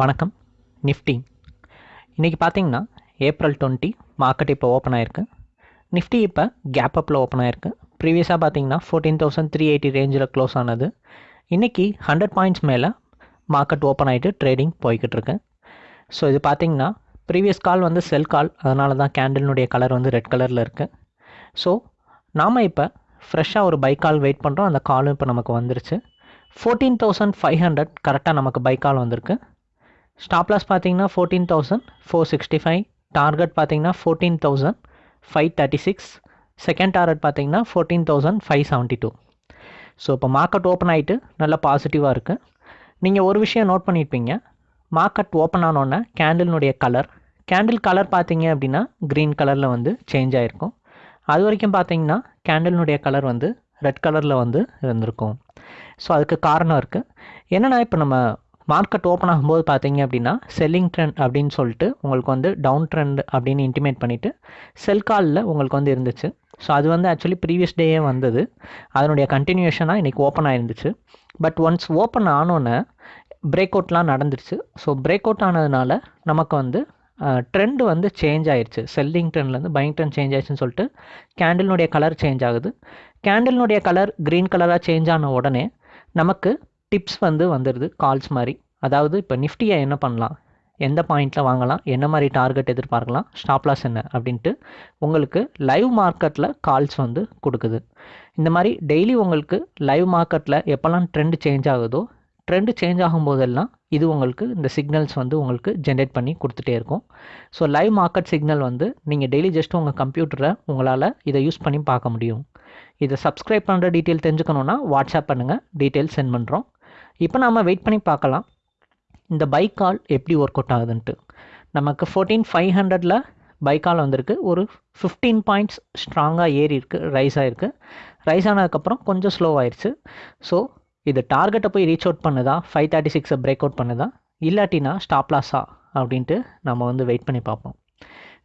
வணக்கம். நிஃப்டி. இன்றைக்கி பார்த்தீங்கன்னா ஏப்ரல் டுவெண்ட்டி மார்க்கெட் இப்போ ஓப்பன் ஆயிருக்கு. நிஃப்டி இப்போ கேப் அப்பில் ஓப்பன் ஆயிருக்கு. ப்ரீவியஸாக பார்த்தீங்கன்னா ஃபோர்டீன் தௌசண்ட் த்ரீ எயிட்டி ரேஞ்சில் க்ளோஸ் ஆனது. இன்றைக்கி ஹண்ட்ரட் பாயிண்ட்ஸ் மேலே மார்க்கெட் ஓப்பன் ஆகிட்டு ட்ரேடிங் போய்கிட்டு இருக்கு. ஸோ இது பார்த்தீங்கன்னா ப்ரீவியஸ் கால் வந்து செல் கால் அதனால தான் கேண்டில்னுடைய கலர் வந்து ரெட் கலரில் இருக்குது ஸோ நாம் இப்போ ஃப்ரெஷ்ஷாக ஒரு பை கால் வெயிட் பண்ணுறோம் அந்த காலும் இப்போ நமக்கு வந்துருச்சு. ஃபோர்டீன் தௌசண்ட் ஃபைவ் ஹண்ட்ரட் கரெக்டாக நமக்கு பை கால் வந்திருக்கு. ஸ்டாப் லாஸ் பார்த்தீங்கன்னா fourteen thousand four sixty five target பார்த்தீங்கன்னா fourteen thousand five thirty six second target பார்த்தீங்கன்னா fourteen thousand five seventy two so இப்போ மார்க்கெட் ஓப்பன் ஆகிட்டு நல்லா பாசிட்டிவாக இருக்குது நீங்கள் ஒரு விஷயம் நோட் பண்ணியிருப்பீங்க மார்க்கெட் ஓப்பன் ஆனோடனே கேண்டில்னுடைய கலர் கேண்டில் கலர் பார்த்தீங்க அப்படின்னா க்ரீன் கலரில் வந்து சேஞ்ச் ஆகிருக்கும் அது வரைக்கும் பார்த்தீங்கன்னா கேண்டில்னுடைய கலர் வந்து ரெட் கலரில் வந்து இருந்திருக்கும். ஸோ அதுக்கு காரணம் இருக்குது என்னென்னா இப்போ நம்ம மார்க்கெட் ஓப்பன் ஆகும்போது பார்த்தீங்க அப்படின்னா செல்லிங் ட்ரெண்ட் அப்படின்னு சொல்லிட்டு உங்களுக்கு வந்து டவுன் ட்ரெண்ட் அப்படின்னு இன்டிமேட் பண்ணிவிட்டு செல் காலில் உங்களுக்கு வந்து இருந்துச்சு. ஸோ அது வந்து ஆக்சுவலி ப்ரீவியஸ் டேயே வந்தது. அதனுடைய கண்டினியூஷனாக இன்றைக்கி ஓப்பன் ஆயிருந்துச்சு. பட் ஒன்ஸ் ஓப்பன் ஆனோன்னே பிரேக் அவுட்லாம் நடந்துருச்சு. ஸோ பிரேக் அவுட் ஆனதுனால நமக்கு வந்து ட்ரெண்டு வந்து சேஞ்ச் ஆயிடுச்சு செல்லிங் ட்ரெண்ட்லேருந்து பையிங் ட்ரெண்ட் சேஞ்ச் ஆயிடுச்சுன்னு சொல்லிட்டு கேண்டில்னுடைய கலர் சேஞ்ச் ஆகுது. கேண்டில்னுடைய கலர் க்ரீன் கலராக சேஞ்ச் ஆன உடனே நமக்கு டிப்ஸ் வந்து வந்துடுது கால்ஸ் மாதிரி. அதாவது இப்போ நிஃப்டியை என்ன பண்ணலாம்? எந்த பாயிண்டில் வாங்கலாம்? என்ன மாதிரி டார்கெட் எதிர்பார்க்கலாம்? ஸ்டாப்லாஸ் என்ன? அப்படின்ட்டு உங்களுக்கு லைவ் மார்க்கெட்டில் கால்ஸ் வந்து கொடுக்குது. இந்த மாதிரி டெய்லி உங்களுக்கு லைவ் மார்க்கெட்டில் எப்போல்லாம் ட்ரெண்ட் சேஞ்ச் ஆகுதோ ட்ரெண்டு சேஞ்ச் ஆகும்போதெல்லாம் இது உங்களுக்கு இந்த சிக்னல்ஸ் வந்து உங்களுக்கு ஜென்ரேட் பண்ணி கொடுத்துட்டே இருக்கும். ஸோ லைவ் மார்க்கெட் சிக்னல் வந்து நீங்கள் டெய்லி ஜஸ்ட் உங்கள் கம்ப்யூட்டரை உங்களால் இதை யூஸ் பண்ணி பார்க்க முடியும். இதை சப்ஸ்கிரைப் பண்ணுற டீட்டெயில் தெரிஞ்சுக்கணுன்னா வாட்ஸ்அப் பண்ணுங்கள் டீட்டெயில் சென்ட் பண்ணுறோம் இப்போ நாம் வெயிட் பண்ணி பார்க்கலாம். இந்த பைக் கால் எப்படி ஒர்க் அவுட் ஆகுதுன்ட்டு. நமக்கு ஃபோர்டீன் ஃபைவ் ஹண்ட்ரடில் பை கால் வந்திருக்கு. ஒரு ஃபிஃப்டீன் பாயிண்ட்ஸ் ஸ்ட்ராங்காக ஏறி இருக்குது ரைஸ் ஆகிருக்கு ரைஸ் ஆனதுக்கப்புறம் கொஞ்சம் ஸ்லோ ஆயிடுச்சு ஸோ இது டார்கெட்டை போய் ரீச் அவுட் பண்ணுதா? ஃபைவ் தேர்ட்டி சிக்ஸை பிரேக் அவுட் பண்ணுதா? இல்லாட்டினா ஸ்டாப் லாஸா அப்படின்ட்டு நம்ம வந்து வெயிட் பண்ணி பார்ப்போம்.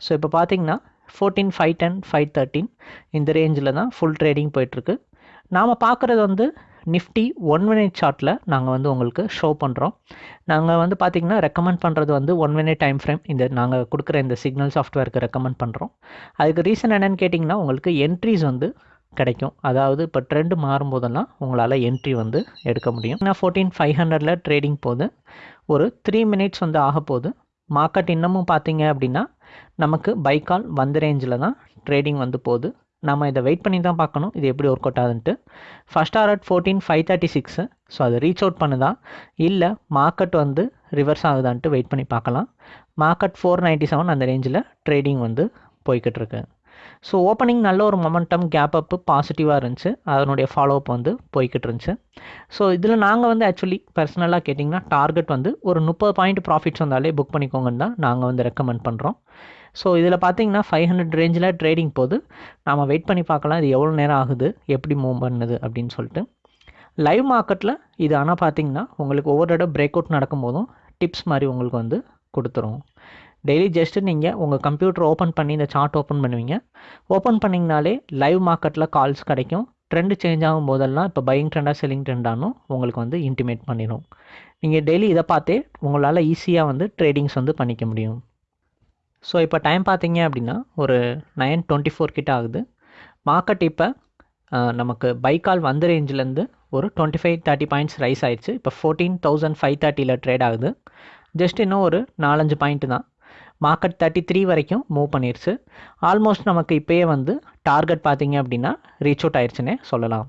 ஸோ இப்போ பார்த்தீங்கன்னா fourteen five ten five thirteen இந்த ரேஞ்சில் தான் ஃபுல் ட்ரேடிங் போயிட்டுருக்கு நாம் பார்க்குறது வந்து நிஃப்டி ஒன் மினிட் சார்ட்டில் நாங்கள் வந்து உங்களுக்கு ஷோ பண்ணுறோம் நாங்கள் வந்து பார்த்திங்கன்னா ரெக்கமெண்ட் பண்ணுறது வந்து ஒன் மினிட் டைம் ஃப்ரேம் இந்த நாங்கள் கொடுக்குற இந்த சிக்னல் சாஃப்ட்வேருக்கு ரெக்கமெண்ட் பண்ணுறோம் அதுக்கு ரீசன் என்னென்னு கேட்டிங்கன்னா உங்களுக்கு என்ட்ரிஸ் வந்து கிடைக்கும். அதாவது இப்போ ட்ரெண்டு மாறும்போதெல்லாம் உங்களால் என்ட்ரி வந்து எடுக்க முடியும். நான் ஃபோர்டீன் ஃபைவ் ஹண்ட்ரடில் ட்ரேடிங் போது ஒரு த்ரீ மினிட்ஸ் வந்து ஆக போகுது மார்க்கெட் இன்னமும் பார்த்தீங்க அப்படின்னா நமக்கு பைக்கால் வந்த ரேஞ்சில் தான் ட்ரேடிங் வந்து போகுது. நம்ம இதை வெயிட் பண்ணி தான் பார்க்கணும். இது எப்படி work out ஆகுதுன்ட்டு. First R at fourteen five thirty six so அதை ரீச் அவுட் பண்ணுதா? இல்லை மார்க்கெட் வந்து ரிவர்ஸ் ஆகுதான்ட்டு வெயிட் பண்ணி பார்க்கலாம். மார்க்கெட் ஃபோர் நைன்ட்டி செவன் அந்த ரேஞ்சில் ட்ரேடிங் வந்து போய்கிட்டு இருக்கு. ஸோ ஓப்பனிங் நல்ல ஒரு மொமெண்டம் கேப் அப்பு பாசிட்டிவாக இருந்துச்சு. அதனுடைய ஃபாலோ அப் வந்து போய்கிட்டு இருந்துச்சு. ஸோ இதில் நாங்கள் வந்து ஆக்சுவலி பர்சனலாக கேட்டிங்கன்னா டார்கெட் வந்து ஒரு முப்பது பாயிண்ட் ப்ராஃபிட்ஸ் வந்தாலே புக் பண்ணிக்கோங்கன்னு தான் நாங்கள் வந்து ரெக்கமெண்ட் பண்ணுறோம் ஸோ இதில் பார்த்தீங்கன்னா ஃபைவ் ஹண்ட்ரட் ரேஞ்சில் ட்ரேடிங் போது நாம் வெயிட் பண்ணி பார்க்கலாம் இது எவ்வளோ நேரம் ஆகுது எப்படி மூவ் பண்ணுது அப்படின்னு சொல்லிட்டு. லைவ் மார்க்கெட்டில் இது ஆனால் பார்த்தீங்கன்னா உங்களுக்கு ஒவ்வொரு இடம் பிரேக் அவுட் நடக்கும்போதும் டிப்ஸ் மாதிரி உங்களுக்கு வந்து கொடுத்துரும். டெய்லி ஜஸ்ட்டு நீங்கள் உங்கள் கம்ப்யூட்டர் ஓப்பன் பண்ணி இந்த சார்ட் ஓப்பன் பண்ணுவீங்க. ஓப்பன் பண்ணிங்கனாலே லைவ் மார்க்கெட்டில் கால்ஸ் கிடைக்கும். ட்ரெண்டு சேஞ்ச் ஆகும் போதெல்லாம் இப்போ பையிங் ட்ரெண்டாக செல்லிங் ட்ரெண்டானும் உங்களுக்கு வந்து இன்டிமேட் பண்ணிடும் நீங்கள் டெய்லி இதை பார்த்தே உங்களால் ஈஸியாக வந்து ட்ரேடிங்ஸ் வந்து பண்ணிக்க முடியும். ஸோ இப்போ டைம் பார்த்தீங்க அப்படின்னா ஒரு நைன் டுவெண்ட்டி ஃபோர் கிட்ட ஆகுது. மார்க்கெட் இப்போ நமக்கு பைக்கால் வந்த ரேஞ்சிலேருந்து ஒரு twenty five thirty points rise ஆயிடுச்சு. இப்போ ஃபோர்டீன் தௌசண்ட் ஃபைவ் தேர்ட்டியில் ட்ரேட் ஆகுது. ஜஸ்ட் இன்னும் ஒரு நாலஞ்சு பாயிண்ட்டு தான். மார்க்கெட் தேர்ட்டி த்ரீ வரைக்கும் மூவ் பண்ணிருச்சு. ஆல்மோஸ்ட் நமக்கு இப்போயே வந்து டார்கெட் பார்த்தீங்க அப்படின்னா ரீச் அவுட் ஆயிடுச்சுன்னே சொல்லலாம்.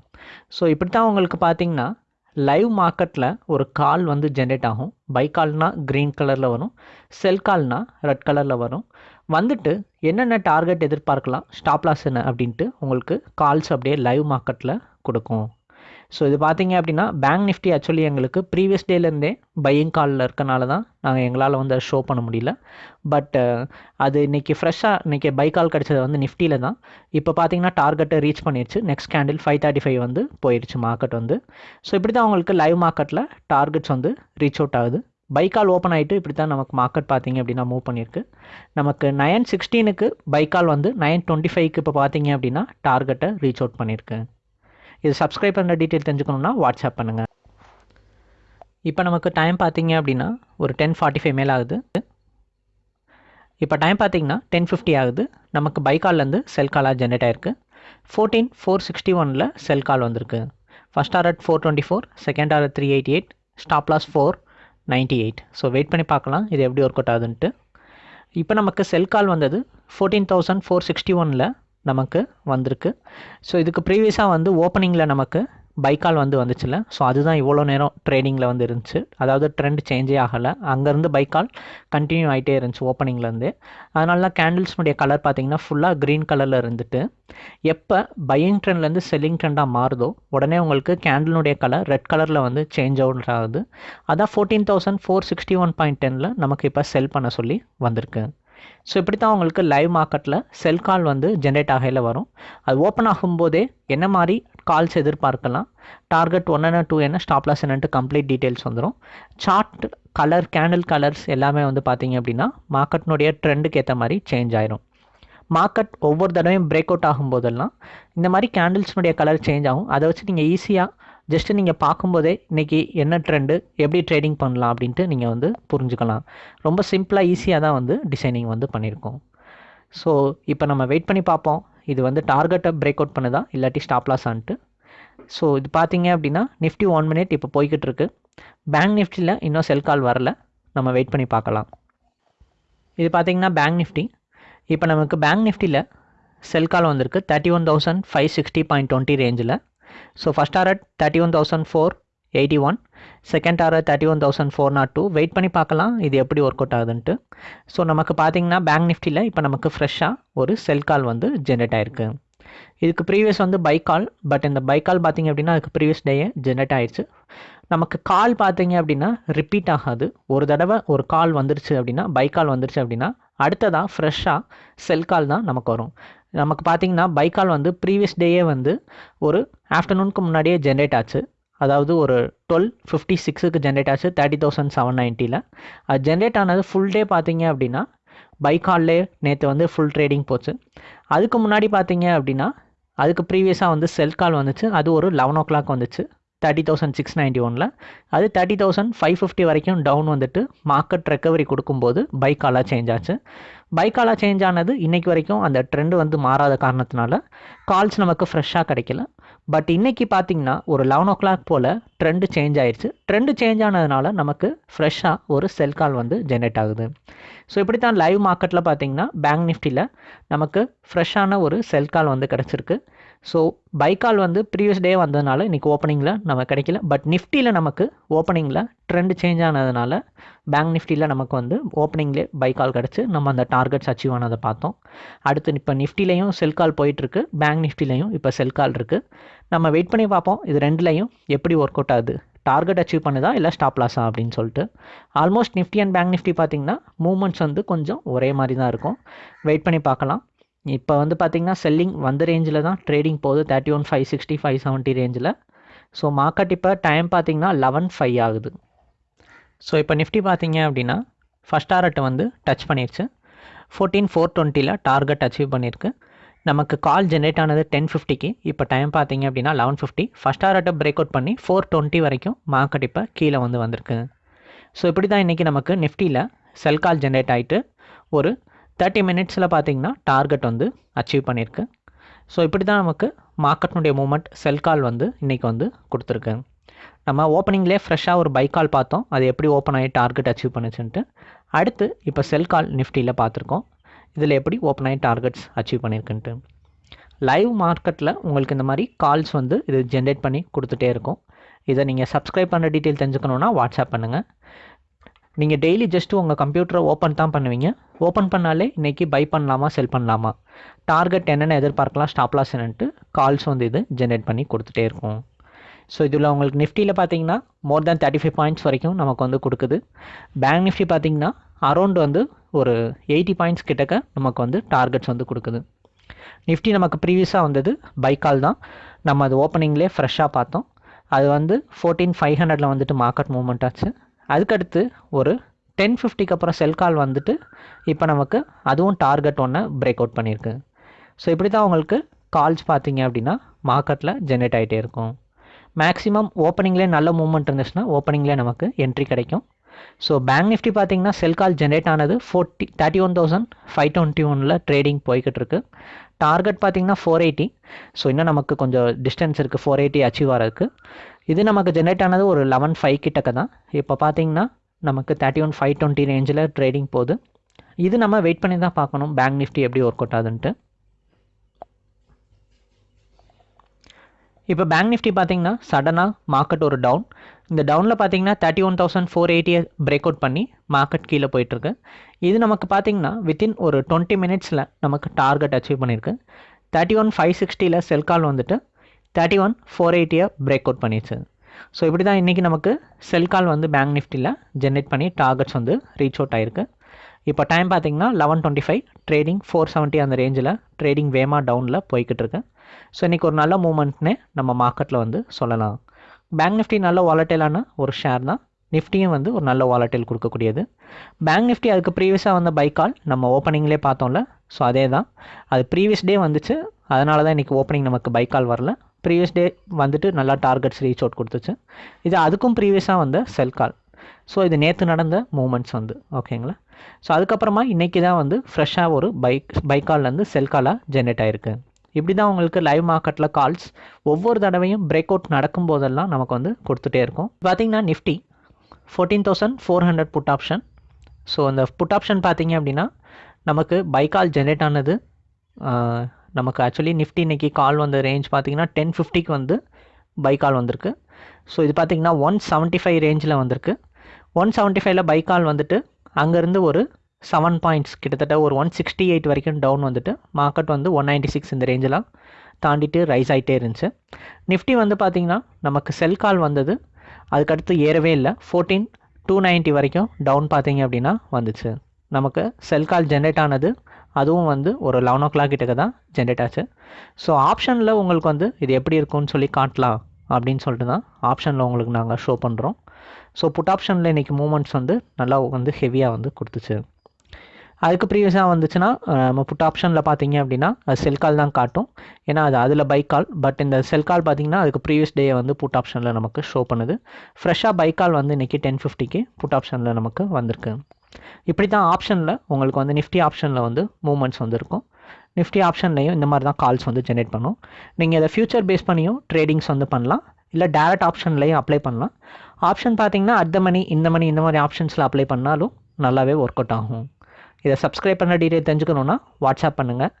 ஸோ இப்படி தான் உங்களுக்கு பார்த்தீங்கன்னா லைவ் மார்க்கெட்டில் ஒரு கால் வந்து ஜென்ரேட் ஆகும். பை கால்னால் க்ரீன் கலரில் வரும். செல் கால்னால் ரெட் கலரில் வரும். வந்துட்டு என்னென்ன டார்கெட் எதிர்பார்க்கலாம்? ஸ்டாப் லாஸ் என்ன? அப்படின்ட்டு உங்களுக்கு கால்ஸ் அப்படியே லைவ் மார்க்கெட்டில் கொடுக்கும். ஸோ இது பார்த்தீங்க அப்படின்னா பேங்க் நிஃப்டி ஆக்சுவலி எங்களுக்கு ப்ரீவியஸ் டேலேருந்தே பையிங் காலில் இருக்கனால தான் நாங்கள் எங்களால் வந்து அதை ஷோ பண்ண முடியல. பட் அது இன்றைக்கி ஃப்ரெஷ்ஷாக இன்றைக்கி பை கால் கிடச்சது வந்து நிஃப்டியில் தான். இப்போ பார்த்தீங்கன்னா டார்கெட்டை ரீச் பண்ணிடுச்சு next candle five thirty five வந்து போயிடுச்சு மார்க்கெட் வந்து. ஸோ இப்படி தான் உங்களுக்கு லைவ் மார்க்கெட்டில் டார்கெட்ஸ் வந்து ரீச் அவுட் ஆகுது. பைக்கால் ஓப்பன் ஆகிட்டு இப்படி தான் நமக்கு மார்க்கெட் பார்த்தீங்க அப்படின்னா மூவ் பண்ணியிருக்கு. நமக்கு நயன் சிக்ஸ்டீனுக்கு பைக்கால் வந்து நயன் டுவெண்ட்டி ஃபைவ்க்கு இப்போ பார்த்தீங்க அப்படின்னா டார்கெட்டை ரீச் அவுட் பண்ணியிருக்கு. இது சப்ஸ்கிரைப் பண்ணுற டீட்டெயில் தெரிஞ்சுக்கணுன்னா வாட்ஸ்அப் பண்ணுங்கள் இப்போ நமக்கு டைம் பார்த்தீங்க அப்படின்னா ஒரு டென் ஃபார்ட்டி ஃபைவ் மேல் ஆகுது. இப்போ டைம் பார்த்தீங்கன்னா டென் ஃபிஃப்டி ஆகுது. நமக்கு பை கால்லேருந்து செல் காலாக ஜென்ரேட் ஆயிருக்கு. ஃபோர்டீன் ஃபோர் சிக்ஸ்டி ஒனில் செல் கால் வந்திருக்கு. First R at four twenty four second R three eighty eight stop loss four ninety eight so wait பண்ணி பார்க்கலாம் இது எப்படி ஒர்க் அவுட் ஆகுதுன்ட்டு. இப்போ நமக்கு செல் கால் வந்தது ஃபோர்டீன் தௌசண்ட் ஃபோர் சிக்ஸ்டி ஒனில் நமக்கு வந்திருக்கு. ஸோ இதுக்கு ப்ரீவியஸாக வந்து ஓப்பனிங்கில் நமக்கு பைக்கால் வந்து வந்துச்சுல ஸோ அதுதான் இவ்வளோ நேரம் ட்ரேடிங்கில் வந்து இருந்துச்சு. அதாவது ட்ரெண்ட் சேஞ்சே ஆகலை. அங்கேருந்து பைக்கால் கண்டினியூ ஆகிட்டே இருந்துச்சு ஓப்பனிங்லேருந்து அதனால தான் கேண்டில்ஸ்னுடைய கலர் பார்த்தீங்கன்னா ஃபுல்லாக க்ரீன் கலரில் இருந்துட்டு எப்போ பையிங் ட்ரெண்ட்லேருந்து செல்லிங் ட்ரெண்டாக மாறுதோ உடனே உங்களுக்கு கேண்டிலுடைய கலர் ரெட் கலரில் வந்து சேஞ்ச் அவுட் ஆகுது. அதான் fourteen thousand four sixty one point டெனில் நமக்கு இப்போ செல் பண்ண சொல்லி வந்திருக்கு. ஸோ இப்படி தான் உங்களுக்கு லைவ் மார்க்கெட்டில் செல் கால் வந்து ஜென்ரேட் ஆகையில் வரும். அது ஓப்பன் ஆகும்போதே என்ன மாதிரி கால்ஸ் எதிர்பார்க்கலாம்? டார்கெட் ஒன் என்ன டூ என்ன? ஸ்டாப் லாஸ் என்னன்ட்டு கம்ப்ளீட் டீட்டெயில்ஸ் வந்துடும் சார்ட் கலர் கேண்டில் கலர்ஸ் எல்லாமே வந்து பார்த்தீங்க அப்படின்னா மார்க்கெட்னுடைய ட்ரெண்டுக்கு ஏற்ற மாதிரி சேஞ்ச் ஆயிரும். மார்க்கெட் ஒவ்வொரு தடவையும் பிரேக் அவுட் ஆகும்போதெல்லாம் இந்த மாதிரி கேண்டில்ஸ்னுடைய கலர் சேஞ்ச் ஆகும். அதை வச்சு நீங்கள் ஈஸியாக ஜஸ்ட்டு நீங்கள் பார்க்கும்போதே இன்றைக்கி என்ன ட்ரெண்டு எப்படி ட்ரேடிங் பண்ணலாம் அப்படின்ட்டு நீங்கள் வந்து புரிஞ்சுக்கலாம். ரொம்ப சிம்பிளாக ஈஸியாக தான் வந்து டிசைனிங் வந்து பண்ணியிருக்கோம். ஸோ இப்போ நம்ம வெயிட் பண்ணி பார்ப்போம். இது வந்து டார்கெட்டை பிரேக் அவுட் பண்ணுதா இல்லாட்டி ஸ்டாப் லாஸ் ஸோ இது பார்த்தீங்க அப்படின்னா நிஃப்டி ஒன் மினிட் இப்போ போய்கிட்டு இருக்கு. பேங்க் நிஃப்டியில் இன்னும் செல் கால் வரல. நம்ம வெயிட் பண்ணி பார்க்கலாம். இது பார்த்தீங்கன்னா பேங்க் நிஃப்டி இப்போ நமக்கு பேங்க் நிஃப்டியில் செல் கால் வந்திருக்கு. Thirty one thousand five sixty point twenty ரேஞ்சில் so first R at thirty one thousand four eighty one second R thirty one thousand four nought two wait பண்ணி பார்க்கலாம் இது எப்படி work out ஆகுதுன்ட்டு. So நமக்கு பார்த்தீங்கன்னா bank நிஃப்டியில் இப்போ நமக்கு ஃப்ரெஷ்ஷாக ஒரு செல் கால் வந்து ஜென்ரேட் ஆயிருக்கு. இதுக்கு ப்ரீவியஸ் வந்து பை கால் பட் இந்த பை கால் பார்த்தீங்க அப்படின்னா அதுக்கு ப்ரீவியஸ் டேயே ஜென்ரேட் ஆயிடுச்சு. நமக்கு கால் பார்த்தீங்க அப்படின்னா ரிப்பீட் ஆகாது. ஒரு தடவை ஒரு கால் வந்துருச்சு அப்படின்னா பை கால் வந்துருச்சு அப்படின்னா அடுத்ததாக ஃப்ரெஷ்ஷாக செல் கால் தான் நமக்கு வரும். நமக்கு பார்த்தீங்கன்னா பை கால் வந்து ப்ரீவியஸ் டேயே வந்து ஒரு ஆஃப்டர்நூனுக்கு முன்னாடியே ஜென்ரேட் ஆச்சு. அதாவது ஒரு டுவெல் ஃபிஃப்டி சிக்ஸுக்கு ஜென்ரேட் ஆச்சு தேர்ட்டி தௌசண்ட் செவன் நைன்ட்டியில் அது ஜென்ரேட் ஆனது ஃபுல் டே பார்த்தீங்க அப்படின்னா பை நேற்று வந்து ஃபுல் ட்ரேடிங் போச்சு. அதுக்கு முன்னாடி பார்த்தீங்க அப்படின்னா அதுக்கு ப்ரீவியஸாக வந்து செல் கால் வந்துச்சு. அது ஒரு லெவன் ஓ கிளாக் வந்துச்சு தேர்ட்டி தௌசண்ட் சிக்ஸ் நைன்ட்டி ஒனில் அது தேர்ட்டி தௌசண்ட் ஃபைவ் ஃபிஃப்டி வரைக்கும் டவுன் வந்துட்டு மார்க்கெட் ரெக்கவரி கொடுக்கும்போது பைக் காலாக சேஞ்ச் ஆச்சு. பைக்காலாக சேஞ்ச் ஆனது இன்றைக்கி வரைக்கும் அந்த ட்ரெண்டு வந்து மாறாத காரணத்தினால கால்ஸ் நமக்கு ஃப்ரெஷ்ஷாக கிடைக்கல. பட் இன்றைக்கி பார்த்தீங்கன்னா ஒரு லெவன் ஓ கிளாக் போல் ட்ரெண்டு சேஞ்ச் ஆயிடுச்சு ட்ரெண்டு சேஞ்ச் ஆனதுனால நமக்கு ஃப்ரெஷ்ஷாக ஒரு செல் கால் வந்து ஜென்ரேட் ஆகுது. ஸோ இப்படி தான் லைவ் மார்க்கெட்டில் பார்த்திங்கன்னா பேங்க் நிஃப்டியில் நமக்கு ஃப்ரெஷ்ஷான ஒரு செல் கால் வந்து கிடச்சிருக்கு. ஸோ பை கால் வந்து ப்ரீவியஸ் டே வந்ததுனால இன்றைக்கி ஓப்பனிங்கில் நம்ம கிடைக்கல. பட் நிஃப்டியில் நமக்கு ஓப்பனிங்கில் ட்ரெண்ட் சேஞ்ச் ஆனதுனால பேங்க் நிஃப்டியில் நமக்கு வந்து ஓப்பனிங்லே பை கால் கிடச்சி நம்ம அந்த டார்கெட்ஸ் அச்சீவ் ஆனதை பார்த்தோம். அடுத்து இப்போ நிஃப்டிலையும் செல் கால் போயிட்டுருக்கு. பேங்க் நிஃப்டிலையும் இப்போ செல் கால் இருக்குது நம்ம வெயிட் பண்ணி பார்ப்போம். இது ரெண்டுலையும் எப்படி ஒர்க் அவுட் ஆகுது? டார்கெட் அச்சீவ் பண்ணுதா இல்லை ஸ்டாப் லாஸா அப்படின்னு சொல்லிட்டு. Almost Nifty and bank Nifty பார்த்தீங்கன்னா மூமெண்ட்ஸ் வந்து கொஞ்சம் ஒரே மாதிரி தான் இருக்கும். வெயிட் பண்ணி பார்க்கலாம். இப்போ வந்து பார்த்திங்கன்னா செல்லிங் வந்த ரேஞ்சில் தான் ட்ரேடிங் போகுது thirty one five sixty five seventy ரேஞ்சில் ஸோ மார்க்கெட் இப்போ டைம் பார்த்திங்கன்னா லெவன் ஃபைவ் ஆகுது. ஸோ இப்போ நிஃப்டி பார்த்தீங்க அப்படின்னா ஃபஸ்ட் டாரட்டை வந்து டச் பண்ணிடுச்சு ஃபோர்டீன் ஃபோர் டுவெண்ட்டியில் டார்கெட் அச்சீவ் பண்ணியிருக்கு நமக்கு கால் ஜென்ரேட் ஆனது டென் ஃபிஃப்டிக்கு இப்போ டைம் பார்த்தீங்க அப்படின்னா லெவன் ஃபிஃப்டி ஃபஸ்ட் டாரட்டை பிரேக் அவுட் பண்ணி ஃபோர் டுவெண்ட்டி வரைக்கும் மார்க்கெட் இப்போ கீழே வந்து வந்திருக்கு. ஸோ இப்படி தான் இன்றைக்கி நமக்கு நிஃப்டியில் செல் கால் ஜென்ரேட் ஆகிட்டு ஒரு தேர்ட்டி மினிட்ஸில் பார்த்தீங்கன்னா டார்கெட் வந்து அச்சீவ் பண்ணியிருக்கு ஸோ இப்படி தான் நமக்கு மார்க்கெட்னுடைய மூமெண்ட் செல் கால் வந்து இன்றைக்கி வந்து கொடுத்துருக்கு. நம்ம ஓப்பனிங்லேயே ஃப்ரெஷ்ஷாக ஒரு பை கால் பார்த்தோம். அது எப்படி ஓப்பன் ஆகி டார்கெட் அச்சீவ் பண்ணுச்சுன்ட்டு. அடுத்து இப்போ செல் கால் நிஃப்டியில் பார்த்துருக்கோம். இதில் எப்படி ஓப்பன் ஆகி டார்கெட்ஸ் அச்சீவ் பண்ணியிருக்குன்ட்டு லைவ் மார்க்கெட்டில் உங்களுக்கு இந்த மாதிரி கால்ஸ் வந்து இது ஜென்ரேட் பண்ணி கொடுத்துட்டே இருக்கும். இதை நீங்கள் சப்ஸ்கிரைப் பண்ணுற டீட்டெயில் தெரிஞ்சுக்கணுன்னா வாட்ஸ்அப் பண்ணுங்கள் நீங்கள் டெய்லி ஜஸ்ட்டு உங்கள் கம்ப்யூட்டரை ஓப்பன் தான் பண்ணுவீங்க. ஓப்பன் பண்ணாலே இன்றைக்கி பை பண்ணலாமா செல் பண்ணலாமா? டார்கெட் என்னென்ன எதிர்பார்க்கலாம் ஸ்டாப் லாஸ் என்னன்ட்டு கால்ஸ் வந்து இது ஜென்ரேட் பண்ணி கொடுத்துட்டே இருக்கும். ஸோ இதில் உங்களுக்கு நிஃப்டியில் பார்த்தீங்கன்னா more than thirty five points வரைக்கும் நமக்கு வந்து கொடுக்குது. பேங்க் நிஃப்டி பார்த்தீங்கன்னா அரௌண்ட் வந்து ஒரு எயிட்டி பாயிண்ட்ஸ் கிட்டக்க நமக்கு வந்து டார்கெட்ஸ் வந்து கொடுக்குது. நிஃப்டி நமக்கு ப்ரீவியஸாக வந்தது பை கால் தான். நம்ம அது ஓப்பனிங்லேயே ஃப்ரெஷ்ஷாக பார்த்தோம். அது வந்து ஃபோர்டீன் ஃபைவ் ஹண்ட்ரடில் வந்துட்டு மார்க்கெட் மூவ்மெண்ட் ஆச்சு. அதுக்கடுத்து ஒரு டென் ஃபிஃப்டிக்கு அப்புறம் செல் கால் வந்துட்டு இப்போ நமக்கு அதுவும் டார்கெட் ஒன்று பிரேக் அவுட் பண்ணியிருக்கு. ஸோ இப்படி தான் உங்களுக்கு கால்ஸ் பார்த்தீங்க அப்படின்னா மார்க்கெட்டில் ஜென்ரேட் ஆகிட்டே இருக்கும். மேக்ஸிமம் ஓப்பனிங்லேயே நல்ல மூவ்மெண்ட் இருந்துச்சுன்னா ஓப்பனிங்லேயே நமக்கு என்ட்ரி கிடைக்கும். ஸோ பேங்க் நிஃப்டி பார்த்தீங்கன்னா செல் கால் ஜென்ரேட் ஆனது forty thirty one thousand five twenty ஒனில் ட்ரேடிங் போய்கிட்டு இருக்கு டார்கெட் பார்த்தீங்கன்னா ஃபோர் எயிட்டி ஸோ இன்னும் நமக்கு கொஞ்சம் டிஸ்டன்ஸ் இருக்குது ஃபோர் எயிட்டி அச்சீவ் ஆகிறதுக்கு இது நமக்கு ஜென்ரேட் ஆனது ஒரு லெவன் ஃபைவ் கிட்டக்க தான் இப்போ பார்த்தீங்கன்னா நமக்கு தேர்ட்டி ஒன் ஃபைவ் டுவெண்ட்டி ரேஞ்சில் ட்ரேடிங் போகுது. இது நம்ம வெயிட் பண்ணி தான் பார்க்கணும். பேங்க் நிஃப்டி எப்படி ஒர்க் அவுட் ஆகுதுன்ட்டு. இப்போ பேங்க் நிஃப்டி பார்த்தீங்கன்னா சடனாக மார்க்கெட் ஒரு டவுன் இந்த டவுனில் பார்த்தீங்கன்னா தேர்ட்டி ஒன் தௌசண்ட் ஃபோர் எயிட்டியை பிரேக் அவுட் பண்ணி மார்க்கெட் கீழே போயிட்டுருக்கு. இது நமக்கு பார்த்தீங்கன்னா வித்தின் ஒரு டுவெண்ட்டி மினிட்ஸில் நமக்கு டார்கெட் அச்சீவ் பண்ணியிருக்கு தேர்ட்டி ஒன் ஃபைவ் சிக்ஸ்டியில் செல் கால் வந்துட்டு தேர்ட்டி ஒன் ஃபோர் எயிட்டியை பிரேக் அவுட் பண்ணிடுச்சு. ஸோ இப்படி தான் இன்றைக்கி நமக்கு செல் கால் வந்து பேங்க் நிஃப்டியில் ஜென்ரேட் பண்ணி டார்கெட்ஸ் வந்து ரீச் அவுட் ஆயிருக்கு. இப்போ டைம் பார்த்தீங்கன்னா eleven twenty five trading four seventy அந்த ரேஞ்சில் ட்ரேடிங் வேமா டவுனில் போய்கிட்டு இருக்கு. ஸோ இன்றைக்கி ஒரு நல்ல மூமெண்ட்னே நம்ம மார்க்கெட்டில் வந்து சொல்லலாம். பேங்க் நிஃப்டி நல்ல வாலட்டைலான ஒரு ஷேர் தான். நிஃப்டியும் வந்து ஒரு நல்ல வாலட்டைல் கொடுக்கக்கூடியது. பேங்க் நிஃப்டி அதுக்கு ப்ரீவியஸாக வந்த பைக்கால் நம்ம ஓப்பனிங்லேயே பார்த்தோம்ல. ஸோ அதே தான் அது ப்ரீவியஸ் டே வந்துச்சு. அதனால தான் இன்றைக்கி ஓப்பனிங் நமக்கு பைக்கால் வரல. ப்ரீவியஸ் டே வந்துட்டு நல்லா டார்கெட்ஸ் ரீச் அவுட் கொடுத்துச்சு. இது அதுக்கும் ப்ரீவியஸாக வந்த செல் கால் ஸோ இது நேற்று நடந்த மூமெண்ட்ஸ் வந்து ஓகேங்களா ஸோ அதுக்கப்புறமா இன்றைக்கி தான் வந்து ஃப்ரெஷ்ஷாக ஒரு பைக் பைக்கால்லேருந்து செல் காலாக ஜென்ரேட் ஆயிருக்கு. இப்படி தான் உங்களுக்கு லைவ் மார்க்கெட்டில் கால்ஸ் ஒவ்வொரு தடவையும் பிரேக் அவுட் நடக்கும் போதெல்லாம் நமக்கு வந்து கொடுத்துட்டே இருக்கும். பார்த்திங்கன்னா Nifty fourteen thousand four hundred put option so அந்த புட் ஆப்ஷன் பார்த்தீங்க அப்படின்னா நமக்கு பைக்கால் ஜென்ரேட் ஆனது நமக்கு ஆக்சுவலி நிஃப்டி இன்றைக்கி கால் வந்த ரேஞ்ச் பார்த்தீங்கன்னா டென் ஃபிஃப்டிக்கு வந்து பை கால் வந்திருக்கு. ஸோ இது பார்த்தீங்கன்னா ஒன் செவன்ட்டி ஃபைவ் ரேஞ்சில் வந்திருக்கு. ஒன் செவன்ட்டி ஃபைவ்ல பை கால் வந்துட்டு அங்கேருந்து ஒரு செவன் பாயிண்ட்ஸ் கிட்டத்தட்ட ஒரு ஒன் சிக்ஸ்டி எயிட் வரைக்கும் டவுன் வந்துட்டு மார்க்கெட் வந்து ஒன் நைன்ட்டி சிக்ஸ் இந்த ரேஞ்செலாம் தாண்டிட்டு ரைஸ் ஆகிட்டே இருந்துச்சு. நிஃப்டி வந்து பார்த்திங்கன்னா நமக்கு செல் கால் வந்தது. அதுக்கடுத்து ஏறவே இல்லை. ஃபோர்டீன் டூ நைன்ட்டி வரைக்கும் டவுன் பார்த்தீங்க அப்படின்னா வந்துச்சு. நமக்கு செல் கால் ஜென்ரேட் ஆனது அதுவும் வந்து ஒரு லெவன் ஓ கிளாக் கிட்டக்க தான் ஜென்ரேட் ஆச்சு. ஸோ ஆப்ஷனில் உங்களுக்கு வந்து இது எப்படி இருக்கும்னு சொல்லி காட்டலாம் அப்படின்னு சொல்லிட்டு தான் ஆப்ஷனில் உங்களுக்கு நாங்கள் ஷோ பண்ணுறோம் ஸோ புட் ஆப்ஷனில் இன்றைக்கி மூமெண்ட்ஸ் வந்து நல்லா வந்து ஹெவியாக வந்து கொடுத்துச்சு. அதுக்கு ப்ரீவியஸாக வந்துச்சுன்னா நம்ம புட் ஆப்ஷனில் பார்த்தீங்க அப்படின்னா அது செல் கால் தான் காட்டும். ஏன்னா அது அதில் பைக் கால் பட் இந்த செல் கால் பார்த்தீங்கன்னா அதுக்கு ப்ரீவியஸ் டே வந்து புட் ஆப்ஷனில் நமக்கு ஷோ பண்ணுது. ஃப்ரெஷ்ஷாக பைக் கால் வந்து இன்றைக்கி டென் ஃபிஃப்டிக்கு புட் ஆப்ஷனில் நமக்கு வந்திருக்கு. இப்படி தான் ஆப்ஷனில் உங்களுக்கு வந்து நிஃப்டி ஆப்ஷனில் வந்து மூமெண்ட்ஸ் வந்துருக்கும். நிஃப்டி ஆப்ஷன்லையும் இந்த மாதிரி தான் கால்ஸ் வந்து ஜென்ரேட் பண்ணும். நீங்கள் இதை ஃபியூச்சர் பேஸ் பண்ணியும் ட்ரேடிங்ஸ் வந்து பண்ணலாம். இல்லை டேரக்ட் ஆப்ஷன்லையும் அப்ளை பண்ணலாம். ஆப்ஷன் பார்த்தீங்கன்னா அட் த மணி இந்த மணி இந்த மாதிரி ஆப்ஷன்ஸில் அப்ளை பண்ணாலும் நல்லாவே ஒர்க் அவுட் ஆகும். இதை சப்ஸ்கிரைப் பண்ண டீட்டெயில் தெரிஞ்சுக்கணுன்னா வாட்ஸ்அப் பண்ணுங்கள்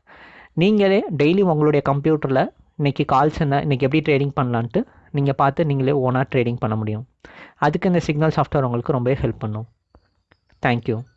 நீங்களே டெய்லி உங்களுடைய கம்ப்யூட்டரில் இன்றைக்கி கால்ஸ் என்ன இன்றைக்கி எப்படி ட்ரேடிங் பண்ணலான்ட்டு நீங்கள் பார்த்து நீங்களே ஓனாக ட்ரேடிங் பண்ண முடியும். அதுக்கு இந்த சிக்னல் சாஃப்ட்வேர் உங்களுக்கு ரொம்பவே ஹெல்ப் பண்ணும். Thank you.